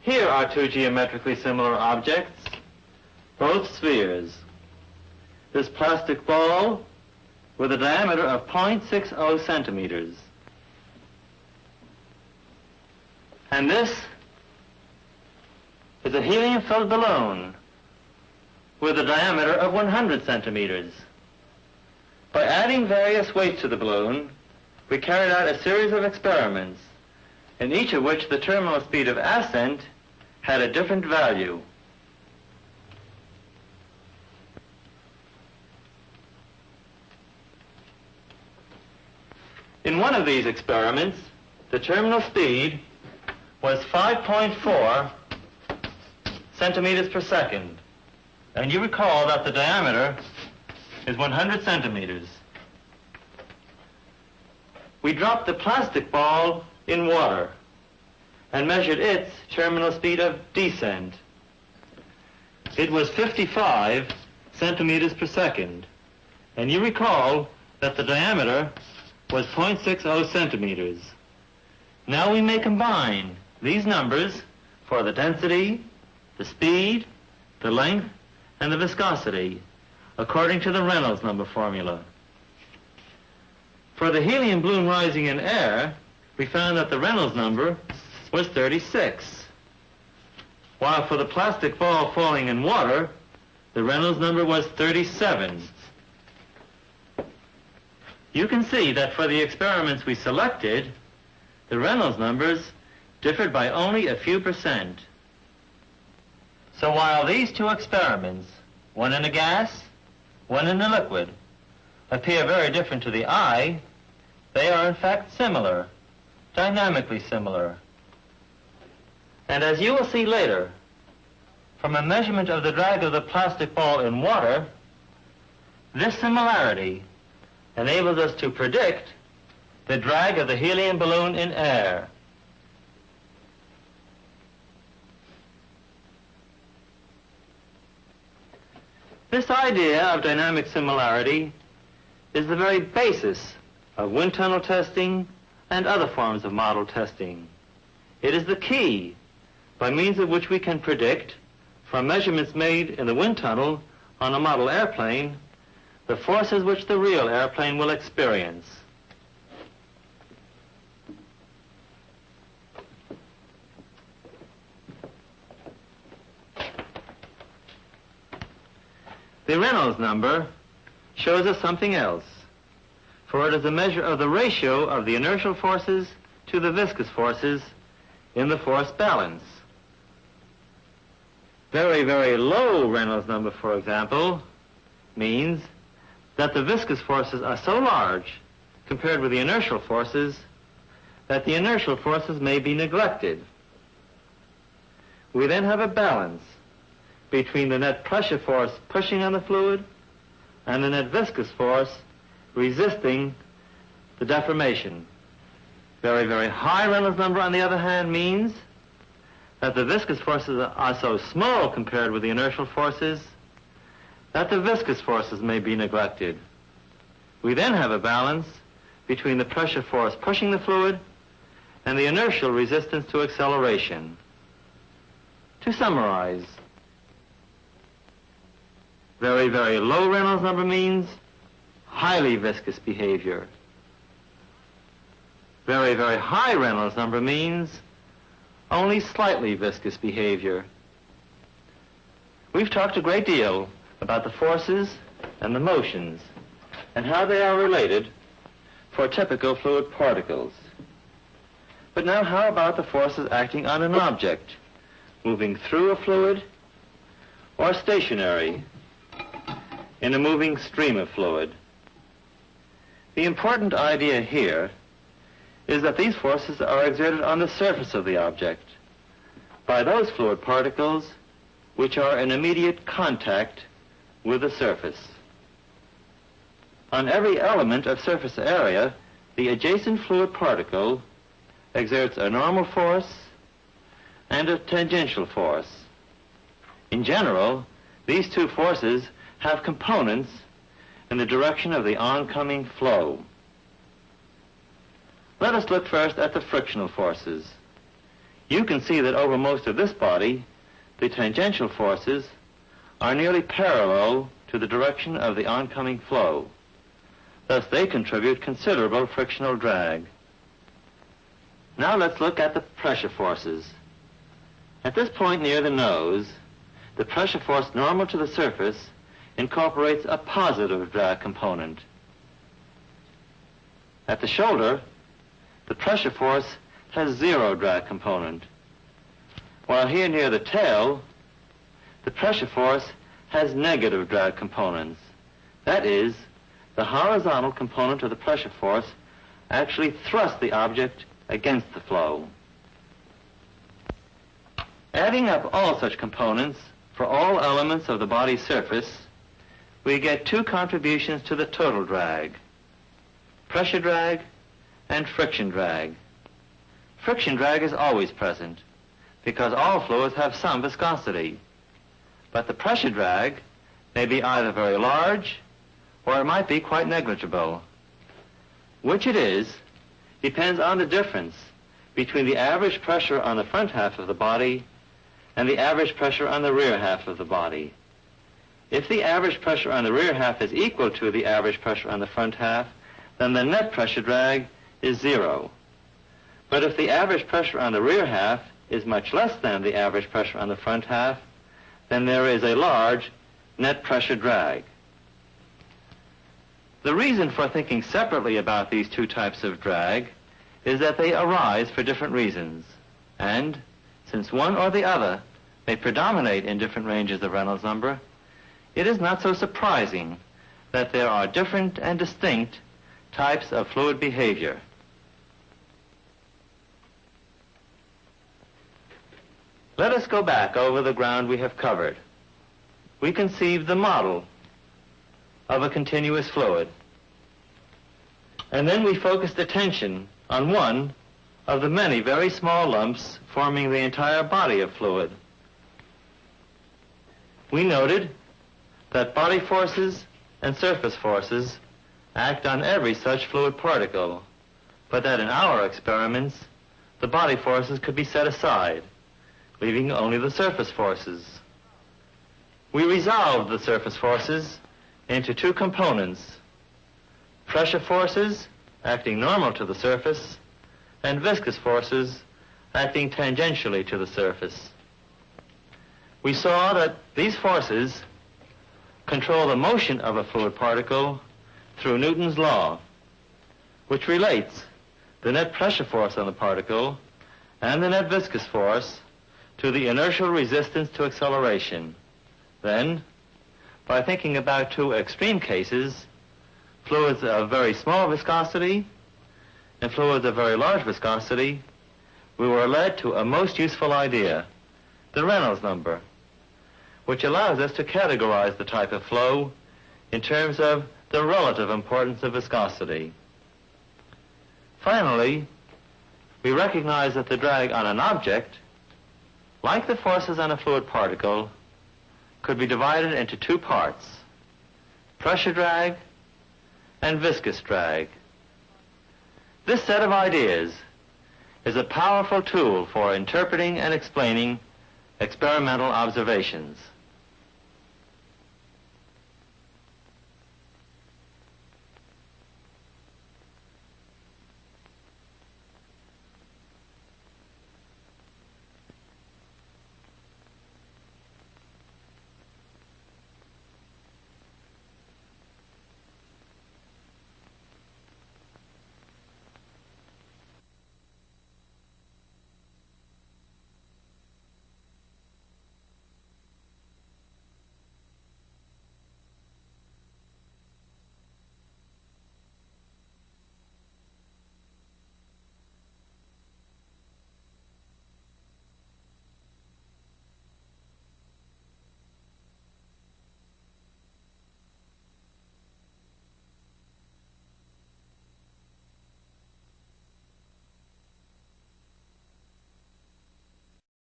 Here are two geometrically similar objects, both spheres. This plastic ball with a diameter of 0.60 centimeters. And this is a helium-filled balloon with a diameter of 100 centimeters. By adding various weights to the balloon, we carried out a series of experiments, in each of which the terminal speed of ascent had a different value. In one of these experiments, the terminal speed was 5.4 centimeters per second. And you recall that the diameter is 100 centimeters. We dropped the plastic ball in water and measured its terminal speed of descent. It was 55 centimeters per second. And you recall that the diameter was 0.60 centimeters. Now we may combine these numbers for the density, the speed, the length, and the viscosity according to the Reynolds number formula. For the helium balloon rising in air, we found that the Reynolds number was 36. While for the plastic ball falling in water, the Reynolds number was 37. You can see that for the experiments we selected, the Reynolds numbers differed by only a few percent. So while these two experiments, one in a gas, one in a liquid, appear very different to the eye, they are in fact similar, dynamically similar. And as you will see later, from a measurement of the drag of the plastic ball in water, this similarity enables us to predict the drag of the helium balloon in air. This idea of dynamic similarity is the very basis of wind tunnel testing and other forms of model testing. It is the key by means of which we can predict from measurements made in the wind tunnel on a model airplane the forces which the real airplane will experience. The Reynolds number shows us something else, for it is a measure of the ratio of the inertial forces to the viscous forces in the force balance. Very, very low Reynolds number, for example, means that the viscous forces are so large compared with the inertial forces that the inertial forces may be neglected. We then have a balance between the net pressure force pushing on the fluid and the net viscous force resisting the deformation. Very, very high Reynolds number, on the other hand, means that the viscous forces are so small compared with the inertial forces that the viscous forces may be neglected. We then have a balance between the pressure force pushing the fluid and the inertial resistance to acceleration. To summarize, very, very low Reynolds number means highly viscous behavior. Very, very high Reynolds number means only slightly viscous behavior. We've talked a great deal about the forces and the motions and how they are related for typical fluid particles. But now how about the forces acting on an object, moving through a fluid or stationary in a moving stream of fluid. The important idea here is that these forces are exerted on the surface of the object by those fluid particles which are in immediate contact with the surface. On every element of surface area, the adjacent fluid particle exerts a normal force and a tangential force. In general, these two forces have components in the direction of the oncoming flow. Let us look first at the frictional forces. You can see that over most of this body, the tangential forces are nearly parallel to the direction of the oncoming flow. Thus, they contribute considerable frictional drag. Now let's look at the pressure forces. At this point near the nose, the pressure force normal to the surface incorporates a positive drag component. At the shoulder, the pressure force has zero drag component. While here near the tail, the pressure force has negative drag components. That is, the horizontal component of the pressure force actually thrusts the object against the flow. Adding up all such components for all elements of the body's surface, we get two contributions to the total drag, pressure drag and friction drag. Friction drag is always present because all fluids have some viscosity. But the pressure drag may be either very large or it might be quite negligible. Which it is depends on the difference between the average pressure on the front half of the body and the average pressure on the rear half of the body. If the average pressure on the rear half is equal to the average pressure on the front half, then the net pressure drag is zero. But if the average pressure on the rear half is much less than the average pressure on the front half, then there is a large net pressure drag. The reason for thinking separately about these two types of drag is that they arise for different reasons. And since one or the other may predominate in different ranges of Reynolds number, it is not so surprising that there are different and distinct types of fluid behavior. Let us go back over the ground we have covered. We conceived the model of a continuous fluid. And then we focused attention on one of the many very small lumps forming the entire body of fluid. We noted that body forces and surface forces act on every such fluid particle, but that in our experiments, the body forces could be set aside, leaving only the surface forces. We resolved the surface forces into two components, pressure forces acting normal to the surface and viscous forces acting tangentially to the surface. We saw that these forces control the motion of a fluid particle through Newton's law, which relates the net pressure force on the particle and the net viscous force to the inertial resistance to acceleration. Then, by thinking about two extreme cases, fluids of very small viscosity and fluids of very large viscosity, we were led to a most useful idea, the Reynolds number, which allows us to categorize the type of flow in terms of the relative importance of viscosity. Finally, we recognize that the drag on an object, like the forces on a fluid particle, could be divided into two parts, pressure drag and viscous drag. This set of ideas is a powerful tool for interpreting and explaining experimental observations.